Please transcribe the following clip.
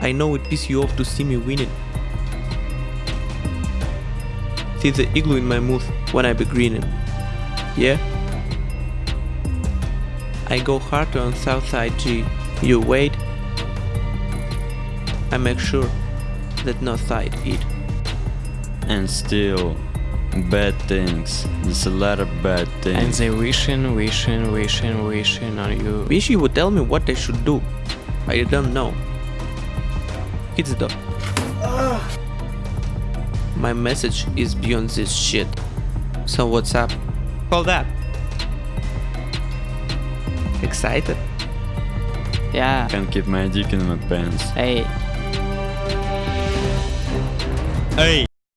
I know it pisses you off to see me winning. See the igloo in my mouth when I be grinning. Yeah? I go hard on Southside G. You wait. I make sure that no side eat. And still, bad things. There's a lot of bad things. And they wishing, wishing, wishing, wishing on you. Wish you would tell me what I should do. I don't know. It's the. My message is beyond this shit. So what's up? Call that. Excited? Yeah. Can't keep my dick in my pants. Hey. Hey!